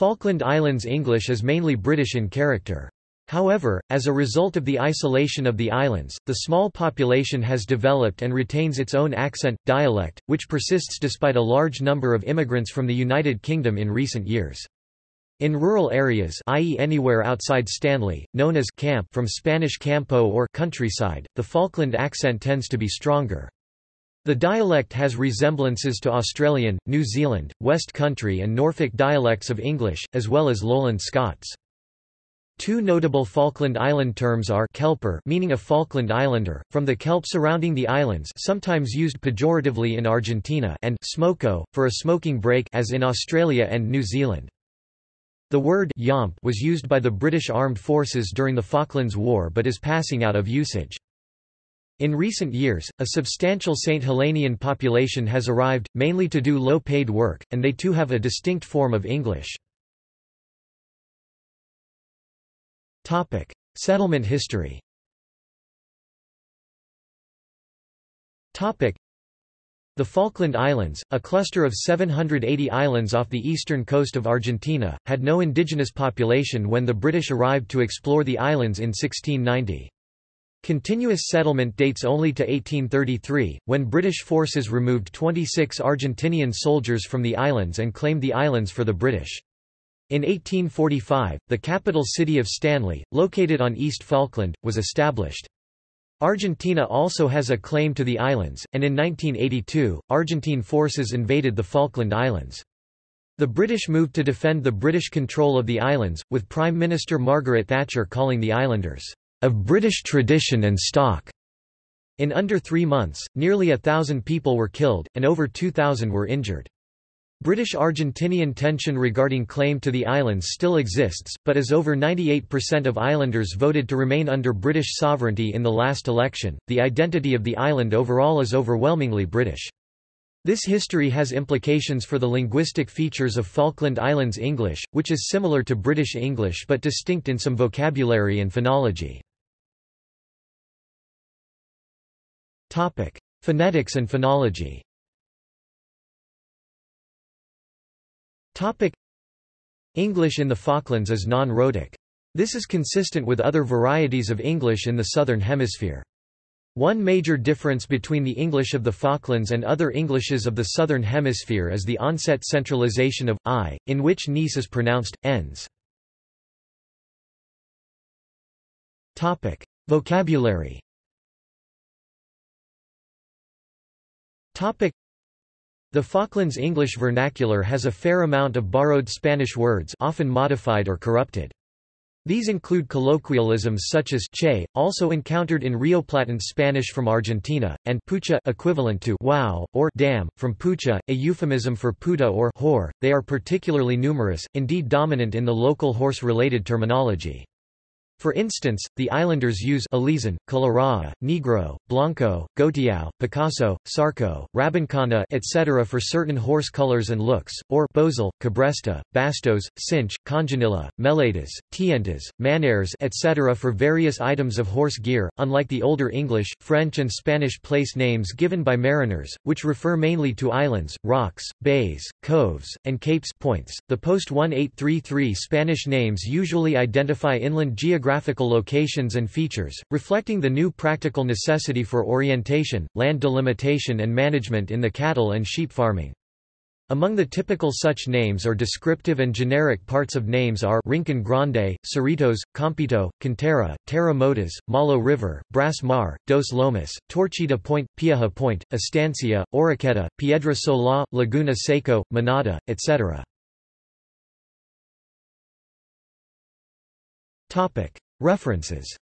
Falkland Islands English is mainly British in character. However, as a result of the isolation of the islands, the small population has developed and retains its own accent, dialect, which persists despite a large number of immigrants from the United Kingdom in recent years. In rural areas i.e. anywhere outside Stanley, known as camp from Spanish campo or countryside, the Falkland accent tends to be stronger. The dialect has resemblances to Australian, New Zealand, West Country and Norfolk dialects of English, as well as Lowland Scots. Two notable Falkland Island terms are kelper meaning a Falkland Islander, from the kelp surrounding the islands sometimes used pejoratively in Argentina and smoko, for a smoking break as in Australia and New Zealand. The word yomp was used by the British Armed Forces during the Falklands War but is passing out of usage. In recent years, a substantial St. Helenian population has arrived, mainly to do low-paid work, and they too have a distinct form of English. Settlement history. The Falkland Islands, a cluster of 780 islands off the eastern coast of Argentina, had no indigenous population when the British arrived to explore the islands in 1690. Continuous settlement dates only to 1833, when British forces removed 26 Argentinian soldiers from the islands and claimed the islands for the British. In 1845, the capital city of Stanley, located on East Falkland, was established. Argentina also has a claim to the islands, and in 1982, Argentine forces invaded the Falkland Islands. The British moved to defend the British control of the islands, with Prime Minister Margaret Thatcher calling the islanders, "...of British tradition and stock." In under three months, nearly a thousand people were killed, and over 2,000 were injured. British-Argentinian tension regarding claim to the islands still exists, but as over 98% of islanders voted to remain under British sovereignty in the last election, the identity of the island overall is overwhelmingly British. This history has implications for the linguistic features of Falkland Islands English, which is similar to British English but distinct in some vocabulary and phonology. Phonetics and phonology Topic English in the Falklands is non-rhotic. This is consistent with other varieties of English in the Southern Hemisphere. One major difference between the English of the Falklands and other Englishes of the Southern Hemisphere is the onset centralization of i, in which nis is pronounced, ens. Topic: Vocabulary. The Falklands English vernacular has a fair amount of borrowed Spanish words often modified or corrupted. These include colloquialisms such as che, also encountered in Rioplatense Spanish from Argentina, and pucha equivalent to wow, or damn, from pucha, a euphemism for puta or whore. They are particularly numerous, indeed dominant in the local horse-related terminology. For instance, the islanders use Alizan, Colorado, Negro, Blanco, Gotiao, Picazo, Sarco, Rabincana etc. for certain horse colors and looks, or Bozal, Cabresta, Bastos, Cinch, Congenilla, Meletas, Tientas, Manares etc. for various items of horse gear, unlike the older English, French and Spanish place names given by mariners, which refer mainly to islands, rocks, bays, coves, and capes points. The post-1833 Spanish names usually identify inland geographic geographical locations and features, reflecting the new practical necessity for orientation, land delimitation and management in the cattle and sheep farming. Among the typical such names or descriptive and generic parts of names are Rincon Grande, Cerritos, Campito, Cantera, Terra Motas, Malo River, Brass Mar, Dos Lomas, Torcida Point, Piaja Point, Estancia, Horqueta, Piedra Solá, Laguna Seco, Manada, etc. References